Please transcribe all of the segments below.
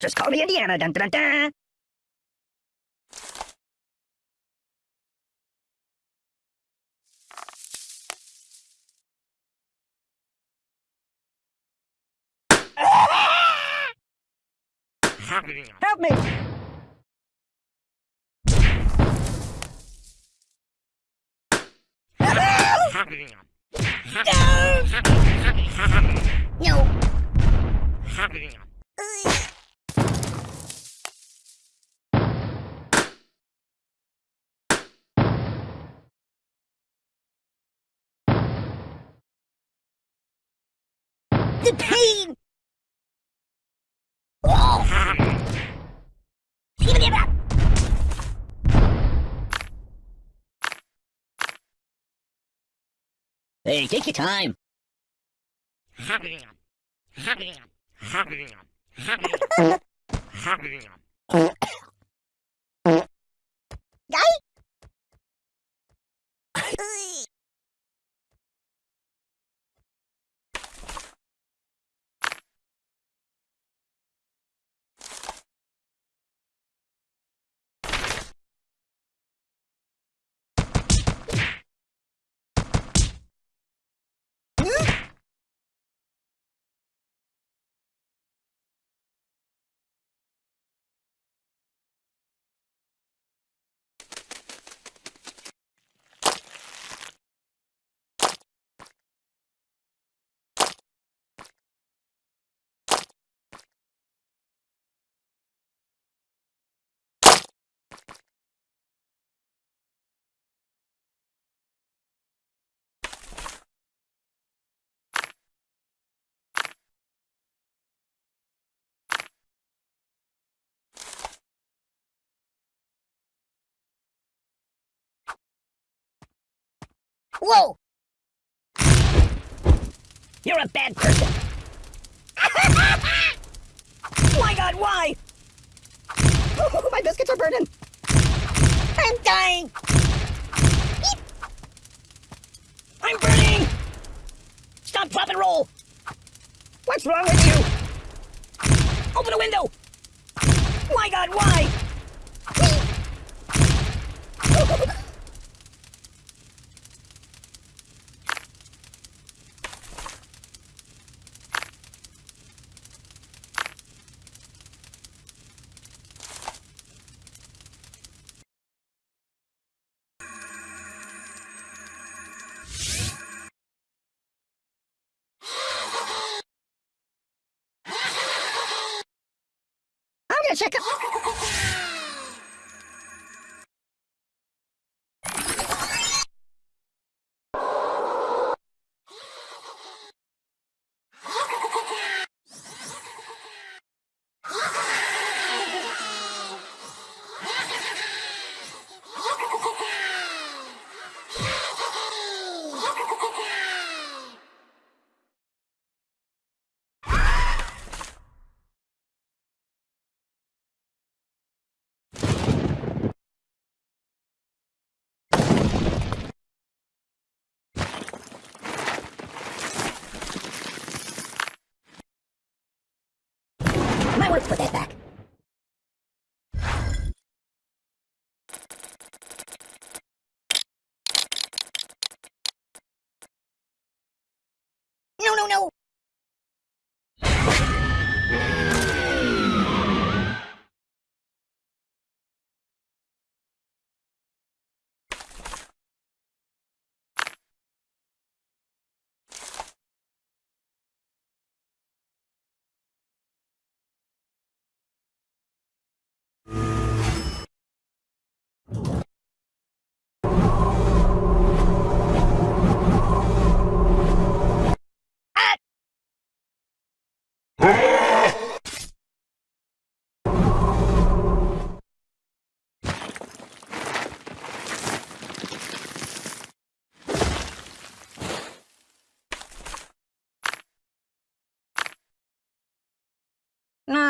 Just call me Indiana. Dun dun dun. Help me! No! The pain! Oh! Give me that! Hey, take your time. Whoa! You're a bad person. My god, why? my biscuits are burning. I'm dying. Eep. I'm burning. Stop, drop, and roll. What's wrong with you? Open a window. My god, why? I'm gonna check out. Might want to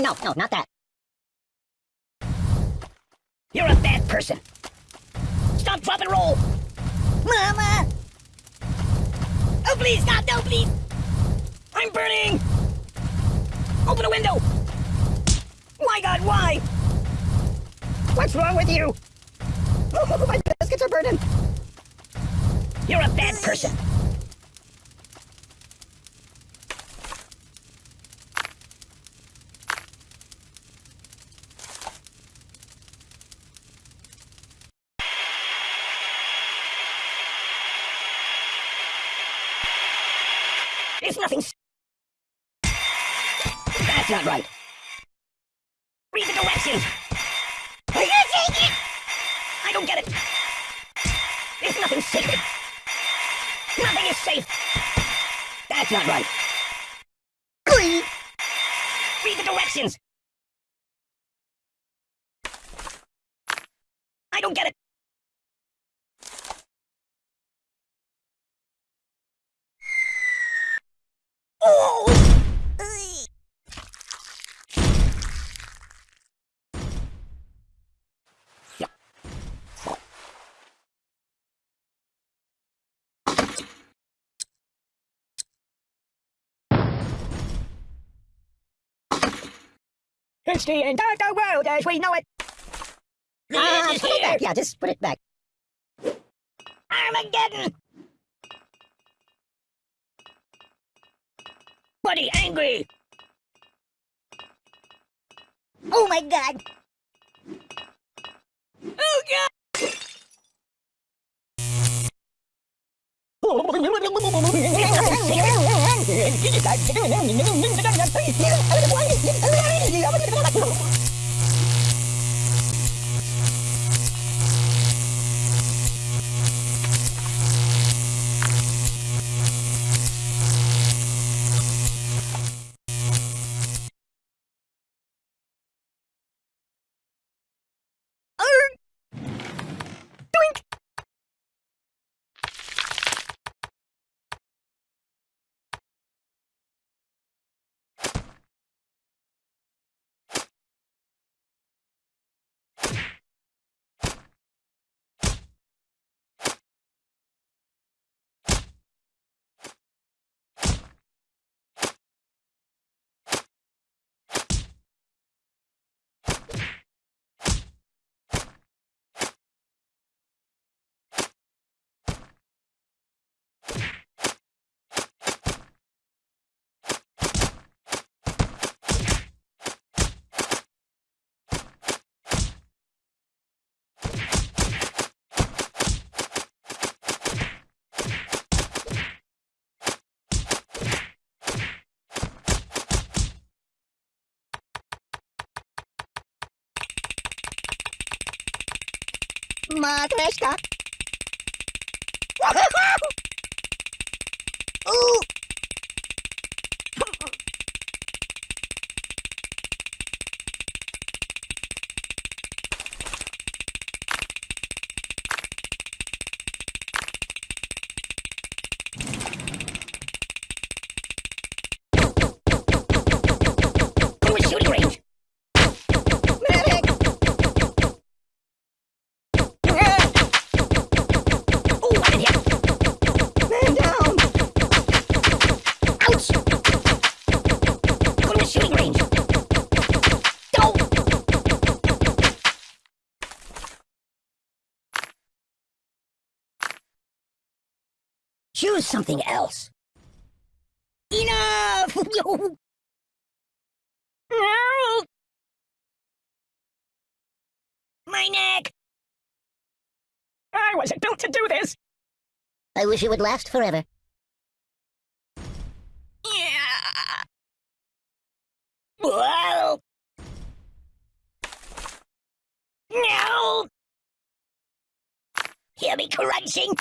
no, no, not that. You're a bad person. Stop, drop, and roll. Mama! Oh, please, God, no, please! I'm burning! Open a window! My god, why? What's wrong with you? Oh, my biscuits are burning. You're a bad person. It's nothing. That's not right. Read the directions. Are you taking it? I don't get it. It's nothing sacred. Nothing is safe. That's not right. Read the directions. I don't get it. Oh! It's the the world as we know it. Ah, put it back. Yeah, just put it back. Armageddon! Buddy angry! Oh my god! Oh god! I'm gonna go to the hospital. Matryoshka. Ooh. To Choose something else. Enough! no! My neck! I wasn't built to do this! I wish it would last forever. Yeah. Whoa! No! Hear me crunching?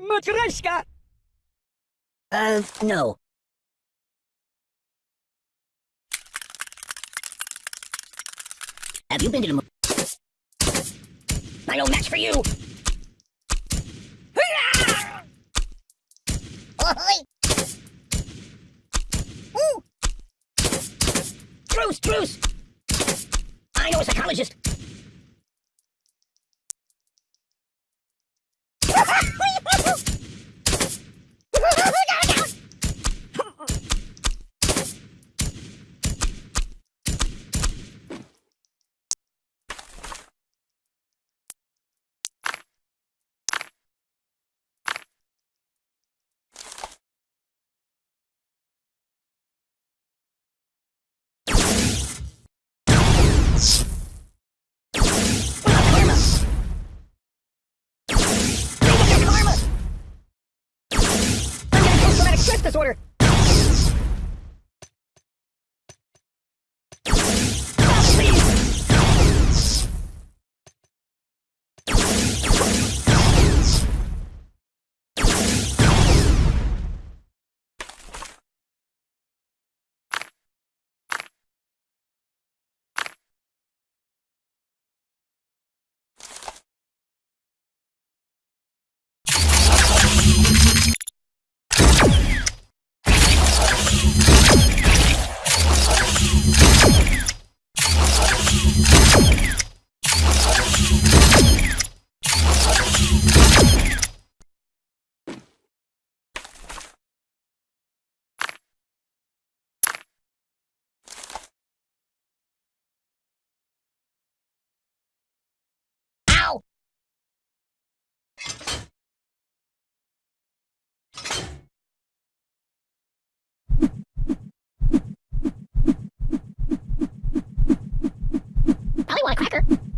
Matryoshka! Uh, no. Have you been to the? I no match for you! Truce, truce! I know a psychologist. this disorder. Cracker.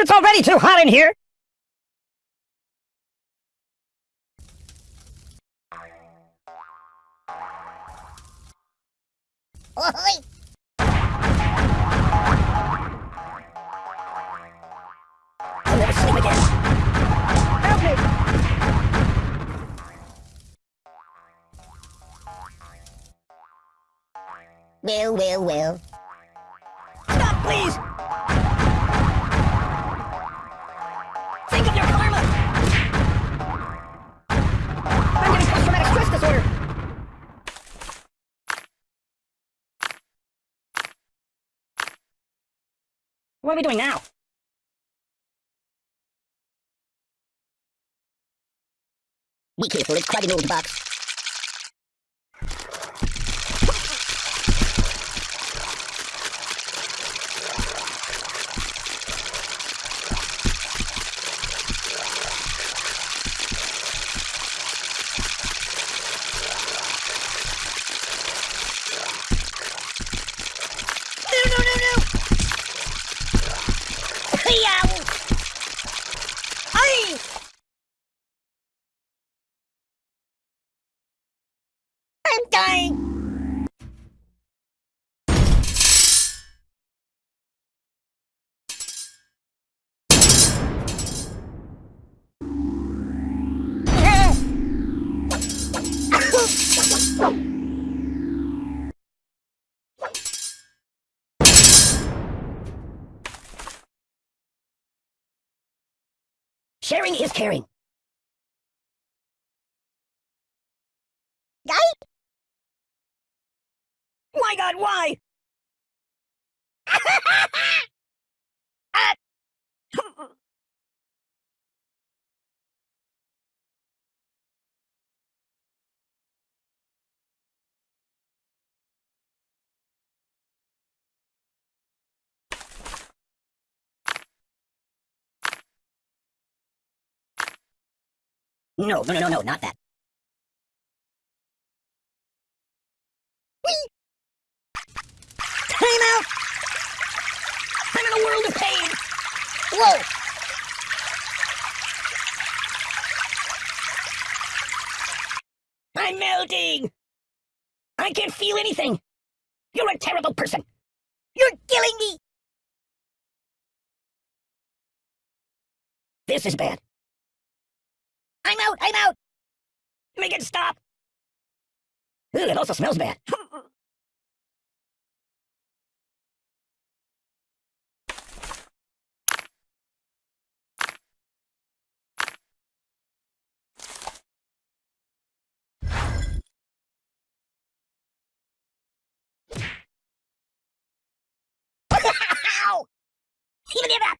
It's already too hot in here. Oi! I'll never sleep again. Help me! Well, well, well. Stop, please! What are we doing now? Careful, it's quite an old box. Sharing is caring. Guy? My god, why? Ah! No, no, no, no, no, not that. Time out! I'm in a world of pain! Whoa! I'm melting! I can't feel anything! You're a terrible person! You're killing me! This is bad. I'm out! I'm out! Make it stop! Ooh, it also smells bad. Even if Oh,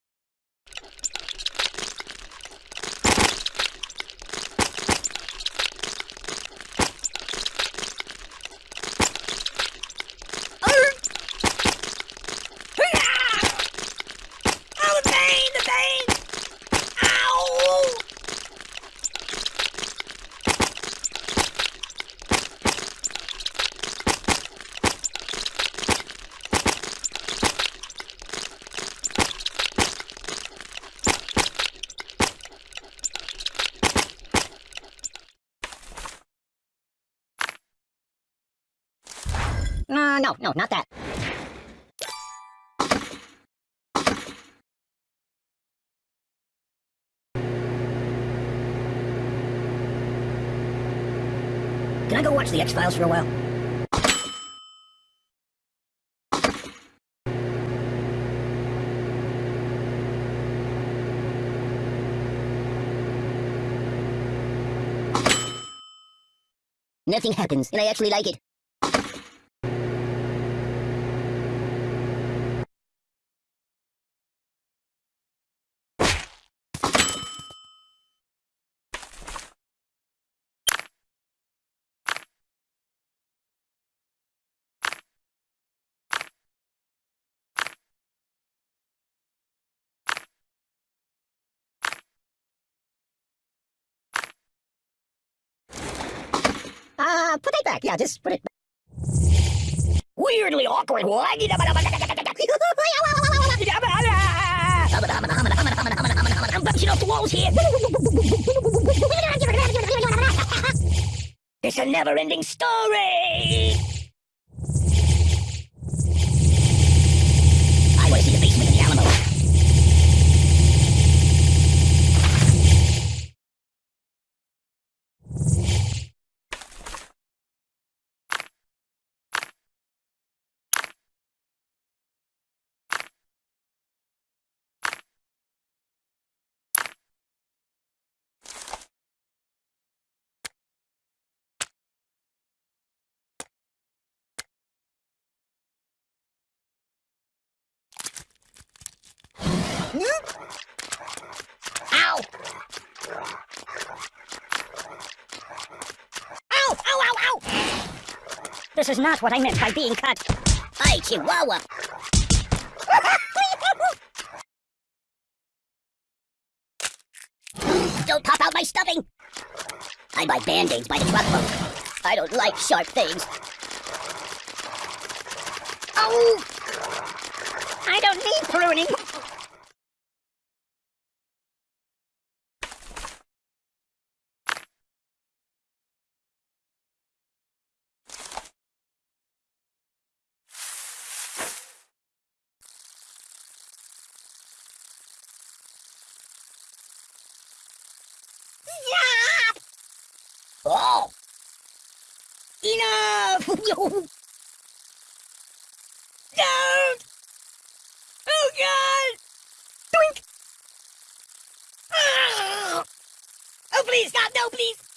no, not that. Can I go watch the X-Files for a while? Nothing happens, and I actually like it. Uh, put it back. Yeah, just put it back. Weirdly awkward. I'm bouncing off the walls here. It's a never-ending story. Ow! Ow! Ow, ow, ow! This is not what I meant by being cut. Hi, Chihuahua! Don't pop out my stuffing! I buy band-aids by the truckload. I don't like sharp things. Oh! I don't need pruning! Oh! Enough! Don't! Oh God! Doink! Ah! Oh please, stop! No, please!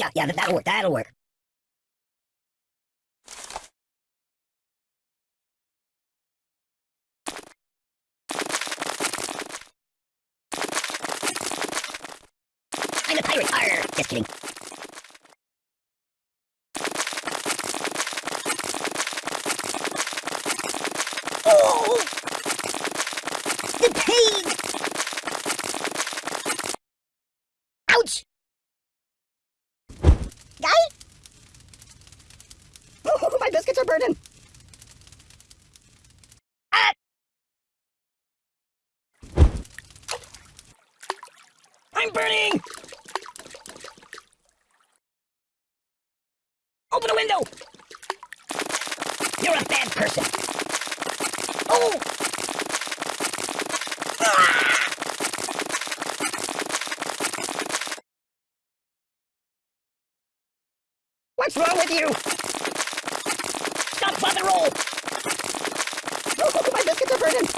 Yeah, yeah, that'll work, that'll work. I'm a pirate, arr! Just kidding. Oh! The pain! Ouch! Guy? Oh, my biscuits are burning. Ah! I'm burning! Open a window! You're a bad person. Oh! Ah! What's wrong with you? Stop, pop and roll! Oh, my biscuits are burning!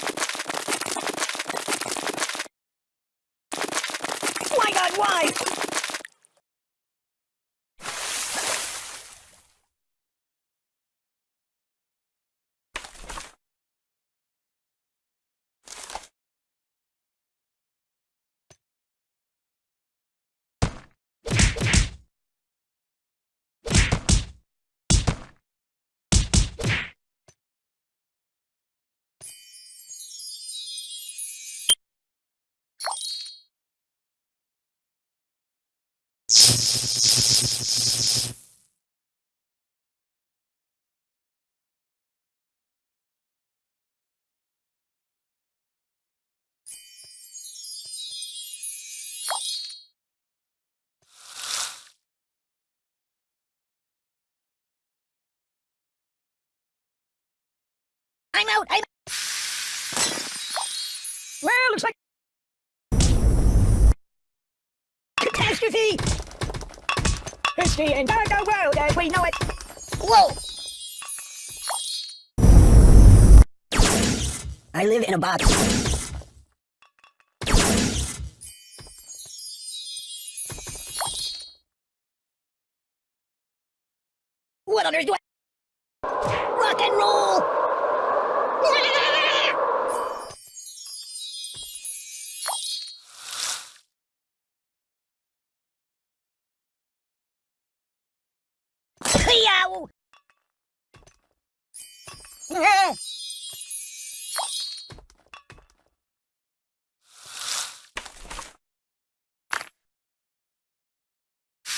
My God, why? I'm out! I'm Well, looks like catastrophe! History world as we know it. Whoa! I live in a box. What on earth do I... Rock and roll!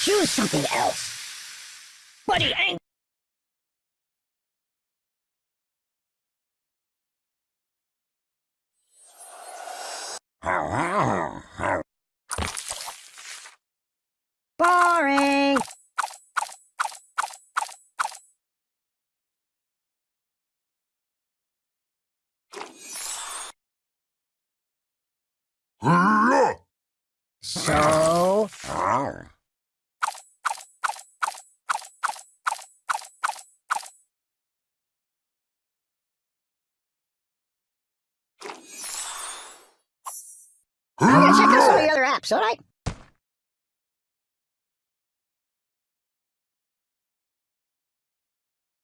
Choose something else. Buddy, ain't. So? I'm gonna check out some of the other apps, alright?